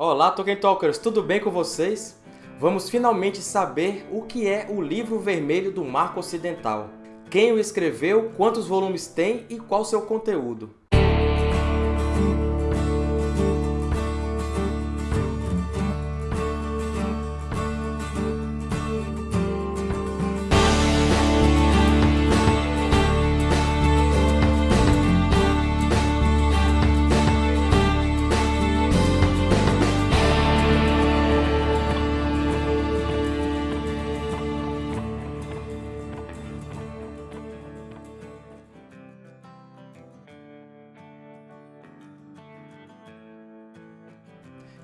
Olá, Tolkien Talkers! Tudo bem com vocês? Vamos finalmente saber o que é o Livro Vermelho do Marco Ocidental. Quem o escreveu, quantos volumes tem e qual seu conteúdo.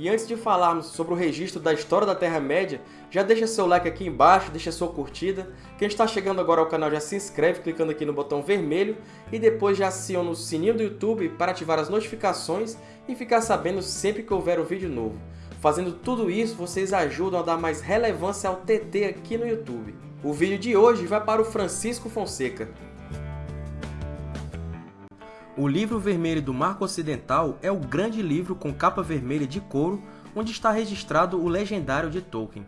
E antes de falarmos sobre o registro da história da Terra-média, já deixa seu like aqui embaixo, deixa sua curtida. Quem está chegando agora ao canal já se inscreve clicando aqui no botão vermelho e depois já aciona o sininho do YouTube para ativar as notificações e ficar sabendo sempre que houver um vídeo novo. Fazendo tudo isso, vocês ajudam a dar mais relevância ao TT aqui no YouTube. O vídeo de hoje vai para o Francisco Fonseca. O Livro Vermelho do Marco Ocidental é o grande livro com capa vermelha de couro onde está registrado o legendário de Tolkien.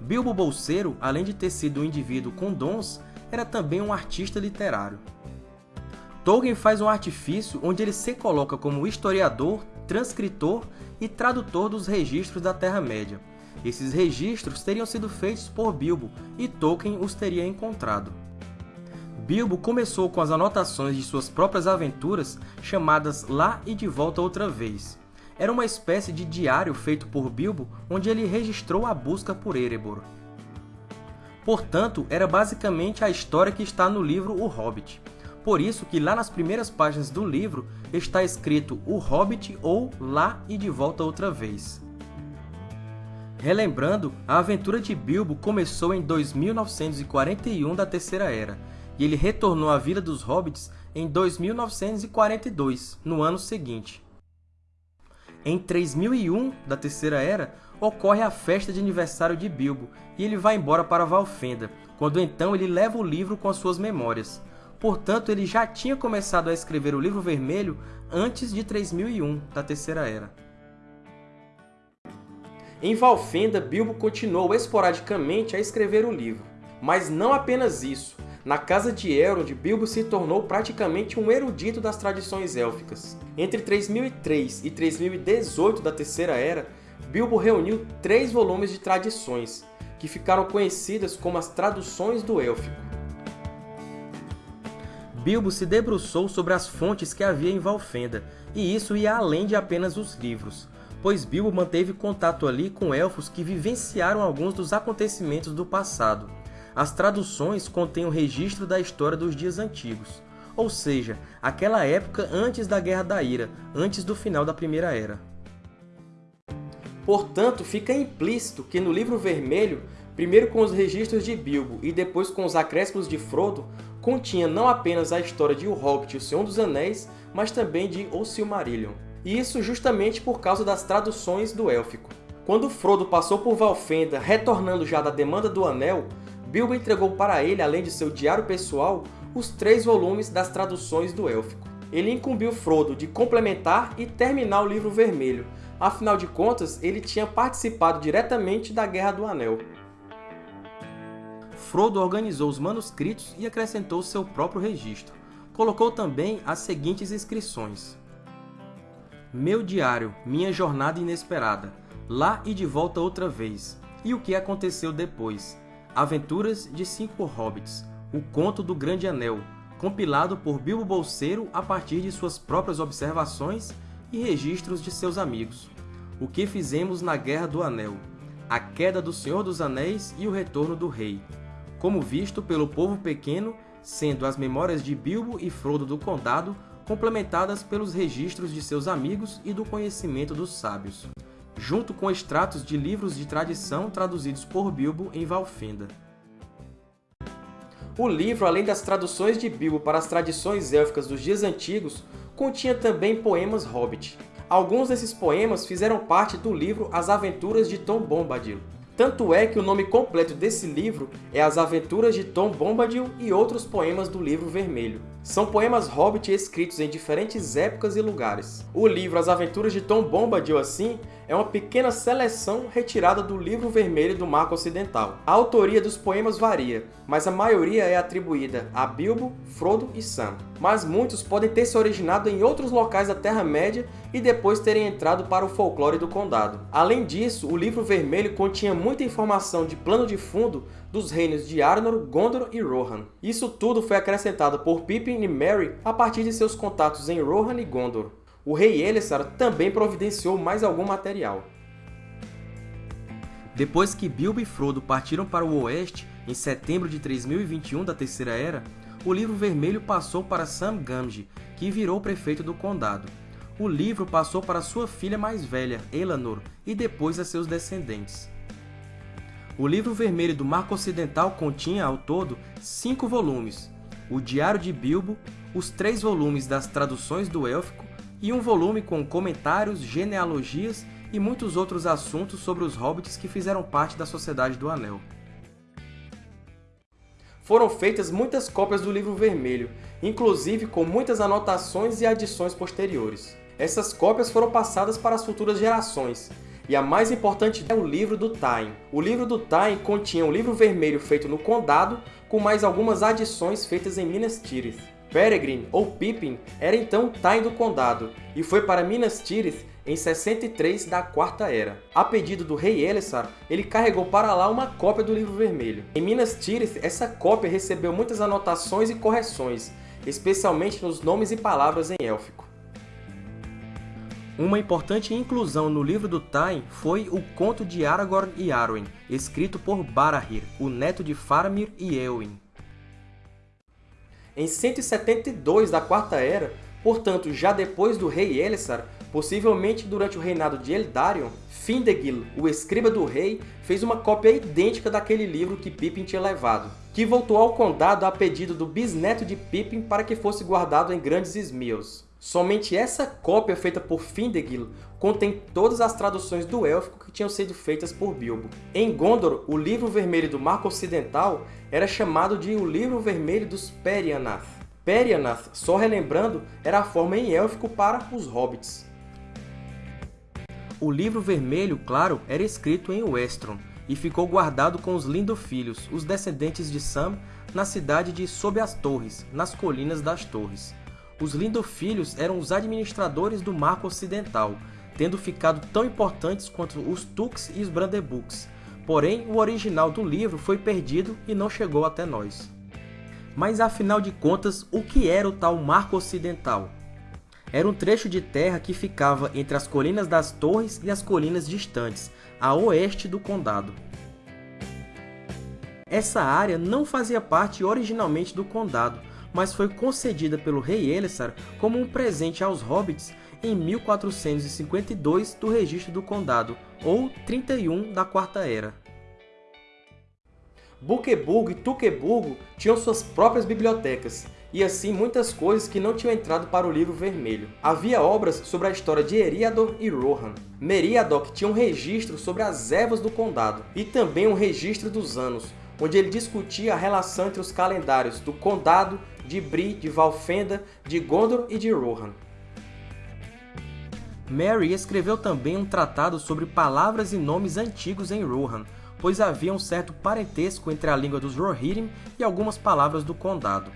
Bilbo Bolseiro, além de ter sido um indivíduo com dons, era também um artista literário. Tolkien faz um artifício onde ele se coloca como historiador, transcritor e tradutor dos registros da Terra-média. Esses registros teriam sido feitos por Bilbo e Tolkien os teria encontrado. Bilbo começou com as anotações de suas próprias aventuras, chamadas Lá e de Volta Outra Vez. Era uma espécie de diário feito por Bilbo, onde ele registrou a busca por Erebor. Portanto, era basicamente a história que está no livro O Hobbit. Por isso que lá nas primeiras páginas do livro está escrito O Hobbit ou Lá e de Volta Outra Vez. Relembrando, a aventura de Bilbo começou em 2941 da Terceira Era, e ele retornou à Vila dos Hobbits em 2942, no ano seguinte. Em 3001 da Terceira Era, ocorre a festa de aniversário de Bilbo, e ele vai embora para Valfenda, quando então ele leva o livro com as suas memórias. Portanto, ele já tinha começado a escrever o Livro Vermelho antes de 3001 da Terceira Era. Em Valfenda, Bilbo continuou esporadicamente a escrever o livro. Mas não apenas isso. Na casa de Elrond, Bilbo se tornou praticamente um erudito das tradições élficas. Entre 3003 e 3018 da Terceira Era, Bilbo reuniu três volumes de tradições, que ficaram conhecidas como as Traduções do Élfico. Bilbo se debruçou sobre as fontes que havia em Valfenda, e isso ia além de apenas os livros, pois Bilbo manteve contato ali com elfos que vivenciaram alguns dos acontecimentos do passado, as traduções contêm o registro da história dos dias antigos, ou seja, aquela época antes da Guerra da Ira, antes do final da Primeira Era. Portanto, fica implícito que no Livro Vermelho, primeiro com os registros de Bilbo e depois com os acréscimos de Frodo, continha não apenas a história de O Hobbit e O Senhor dos Anéis, mas também de O Silmarillion. E isso justamente por causa das traduções do Élfico. Quando Frodo passou por Valfenda, retornando já da Demanda do Anel, Bilbo entregou para ele, além de seu diário pessoal, os três volumes das traduções do Élfico. Ele incumbiu Frodo de complementar e terminar o Livro Vermelho, afinal de contas, ele tinha participado diretamente da Guerra do Anel. Frodo organizou os manuscritos e acrescentou seu próprio registro. Colocou também as seguintes inscrições. Meu diário, minha jornada inesperada, lá e de volta outra vez, e o que aconteceu depois, Aventuras de Cinco Hobbits, o Conto do Grande Anel, compilado por Bilbo Bolseiro a partir de suas próprias observações e registros de seus amigos. O que fizemos na Guerra do Anel, a queda do Senhor dos Anéis e o retorno do Rei, como visto pelo povo pequeno, sendo as memórias de Bilbo e Frodo do Condado complementadas pelos registros de seus amigos e do conhecimento dos sábios junto com extratos de livros de tradição traduzidos por Bilbo em Valfenda. O livro, além das traduções de Bilbo para as tradições élficas dos dias antigos, continha também poemas Hobbit. Alguns desses poemas fizeram parte do livro As Aventuras de Tom Bombadil. Tanto é que o nome completo desse livro é As Aventuras de Tom Bombadil e outros poemas do Livro Vermelho. São poemas Hobbit escritos em diferentes épocas e lugares. O livro As Aventuras de Tom Bombadil, assim, é uma pequena seleção retirada do Livro Vermelho do Marco Ocidental. A autoria dos poemas varia, mas a maioria é atribuída a Bilbo, Frodo e Sam. Mas muitos podem ter se originado em outros locais da Terra-média e depois terem entrado para o folclore do Condado. Além disso, o Livro Vermelho continha muita informação de plano de fundo dos reinos de Arnor, Gondor e Rohan. Isso tudo foi acrescentado por Pippin e Merry a partir de seus contatos em Rohan e Gondor o rei Elessar também providenciou mais algum material. Depois que Bilbo e Frodo partiram para o Oeste, em setembro de 3021 da Terceira Era, o Livro Vermelho passou para Sam Gamgee, que virou prefeito do condado. O livro passou para sua filha mais velha, Elanor, e depois a seus descendentes. O Livro Vermelho do Marco Ocidental continha, ao todo, cinco volumes, o Diário de Bilbo, os três volumes das traduções do Élfico e um volume com comentários, genealogias e muitos outros assuntos sobre os hobbits que fizeram parte da Sociedade do Anel. Foram feitas muitas cópias do Livro Vermelho, inclusive com muitas anotações e adições posteriores. Essas cópias foram passadas para as futuras gerações, e a mais importante é o Livro do Tain. O Livro do Tain continha um livro vermelho feito no Condado, com mais algumas adições feitas em Minas Tirith. Peregrine, ou Pippin, era então Tain do Condado, e foi para Minas Tirith em 63 da Quarta Era. A pedido do rei Elessar, ele carregou para lá uma cópia do Livro Vermelho. Em Minas Tirith, essa cópia recebeu muitas anotações e correções, especialmente nos nomes e palavras em élfico. Uma importante inclusão no livro do Tain foi o Conto de Aragorn e Arwen, escrito por Barahir, o neto de Faramir e Éowyn em 172 da Quarta Era, portanto já depois do rei Elessar, possivelmente durante o reinado de Eldarion, Findegil, o escriba do rei, fez uma cópia idêntica daquele livro que Pippin tinha levado, que voltou ao condado a pedido do bisneto de Pippin para que fosse guardado em grandes esmios. Somente essa cópia feita por Findegil contém todas as traduções do élfico que tinham sido feitas por Bilbo. Em Gondor, o Livro Vermelho do Marco Ocidental era chamado de o Livro Vermelho dos Perianath. Perianath, só relembrando, era a forma em élfico para os hobbits. O Livro Vermelho, claro, era escrito em Westron, e ficou guardado com os Lindofilhos, os descendentes de Sam, na cidade de Sob as Torres, nas Colinas das Torres. Os Lindofilhos eram os administradores do Marco Ocidental, tendo ficado tão importantes quanto os Tux e os Brandebucks. Porém, o original do livro foi perdido e não chegou até nós. Mas afinal de contas, o que era o tal Marco Ocidental? Era um trecho de terra que ficava entre as Colinas das Torres e as colinas distantes, a oeste do condado. Essa área não fazia parte originalmente do condado, mas foi concedida pelo rei Elessar como um presente aos hobbits em 1452 do Registro do Condado, ou 31 da Quarta Era. Buqueburgo e Tuqueburgo tinham suas próprias bibliotecas, e assim muitas coisas que não tinham entrado para o Livro Vermelho. Havia obras sobre a história de Eriador e Rohan. Meriadoc tinha um registro sobre as ervas do condado, e também um registro dos anos, onde ele discutia a relação entre os calendários do Condado, de Bri, de Valfenda, de Gondor e de Rohan. Mary escreveu também um tratado sobre palavras e nomes antigos em Rohan, pois havia um certo parentesco entre a língua dos Rohirrim e algumas palavras do Condado.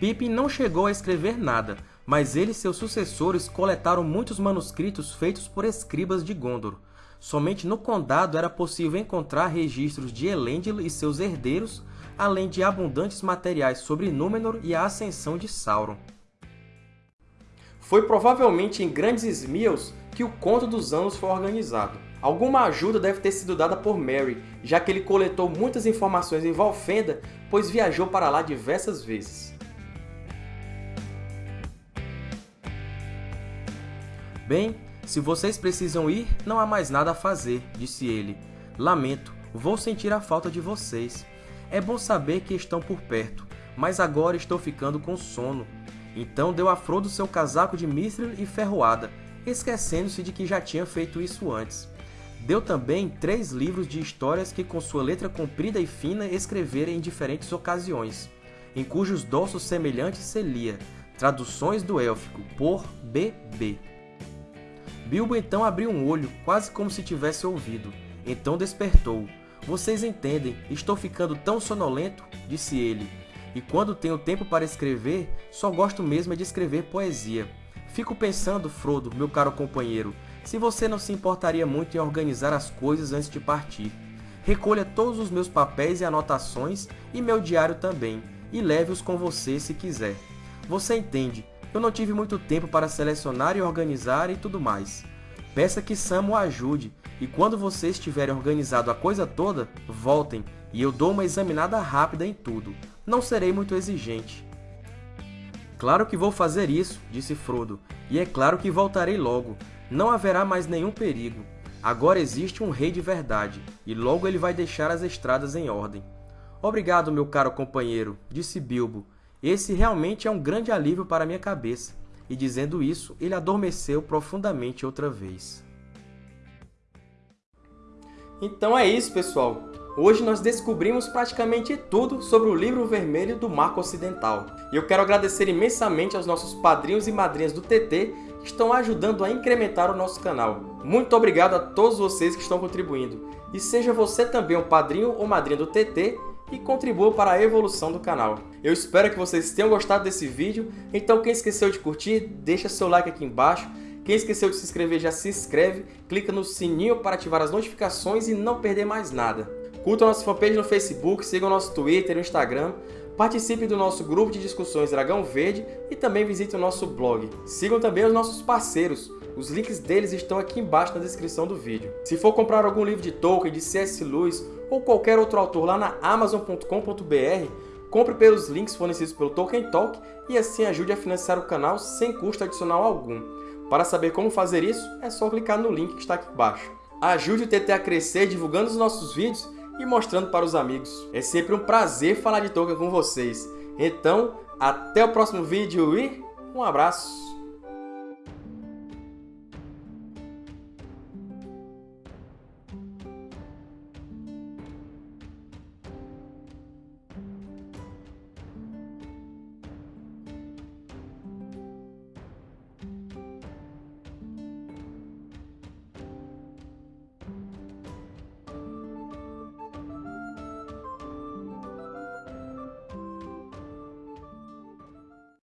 Pippin não chegou a escrever nada, mas ele e seus sucessores coletaram muitos manuscritos feitos por escribas de Gondor, Somente no condado era possível encontrar registros de Elendil e seus herdeiros, além de abundantes materiais sobre Númenor e a ascensão de Sauron. Foi provavelmente em Grandes Ismiels que o Conto dos Anos foi organizado. Alguma ajuda deve ter sido dada por Merry, já que ele coletou muitas informações em Valfenda, pois viajou para lá diversas vezes. Bem, se vocês precisam ir, não há mais nada a fazer, disse ele. Lamento, vou sentir a falta de vocês. É bom saber que estão por perto, mas agora estou ficando com sono. Então deu a Frodo seu casaco de mithril e ferroada, esquecendo-se de que já tinha feito isso antes. Deu também três livros de histórias que com sua letra comprida e fina escrevera em diferentes ocasiões, em cujos dorsos semelhantes se lia Traduções do Élfico, por B.B. Bilbo então abriu um olho, quase como se tivesse ouvido. Então despertou. Vocês entendem, estou ficando tão sonolento, disse ele. E quando tenho tempo para escrever, só gosto mesmo de escrever poesia. Fico pensando, Frodo, meu caro companheiro, se você não se importaria muito em organizar as coisas antes de partir. Recolha todos os meus papéis e anotações e meu diário também, e leve-os com você se quiser. Você entende, eu não tive muito tempo para selecionar e organizar e tudo mais. Peça que Sam o ajude, e quando vocês tiverem organizado a coisa toda, voltem e eu dou uma examinada rápida em tudo. Não serei muito exigente. Claro que vou fazer isso, disse Frodo, e é claro que voltarei logo. Não haverá mais nenhum perigo. Agora existe um rei de verdade, e logo ele vai deixar as estradas em ordem. Obrigado, meu caro companheiro, disse Bilbo. Esse realmente é um grande alívio para minha cabeça. E dizendo isso, ele adormeceu profundamente outra vez. Então é isso, pessoal! Hoje nós descobrimos praticamente tudo sobre o Livro Vermelho do Marco Ocidental. E eu quero agradecer imensamente aos nossos padrinhos e madrinhas do TT que estão ajudando a incrementar o nosso canal. Muito obrigado a todos vocês que estão contribuindo. E seja você também um padrinho ou madrinha do TT e contribua para a evolução do canal. Eu espero que vocês tenham gostado desse vídeo, então quem esqueceu de curtir, deixa seu like aqui embaixo. Quem esqueceu de se inscrever já se inscreve, clica no sininho para ativar as notificações e não perder mais nada. Curtam nossa fanpage no Facebook, sigam nosso Twitter e Instagram, participe do nosso grupo de discussões Dragão Verde e também visitem o nosso blog. Sigam também os nossos parceiros, os links deles estão aqui embaixo na descrição do vídeo. Se for comprar algum livro de Tolkien, de C.S. Lewis ou qualquer outro autor lá na Amazon.com.br, compre pelos links fornecidos pelo Tolkien Talk e assim ajude a financiar o canal sem custo adicional algum. Para saber como fazer isso, é só clicar no link que está aqui embaixo. Ajude o TT a crescer divulgando os nossos vídeos e mostrando para os amigos. É sempre um prazer falar de Tolkien com vocês. Então, até o próximo vídeo e um abraço!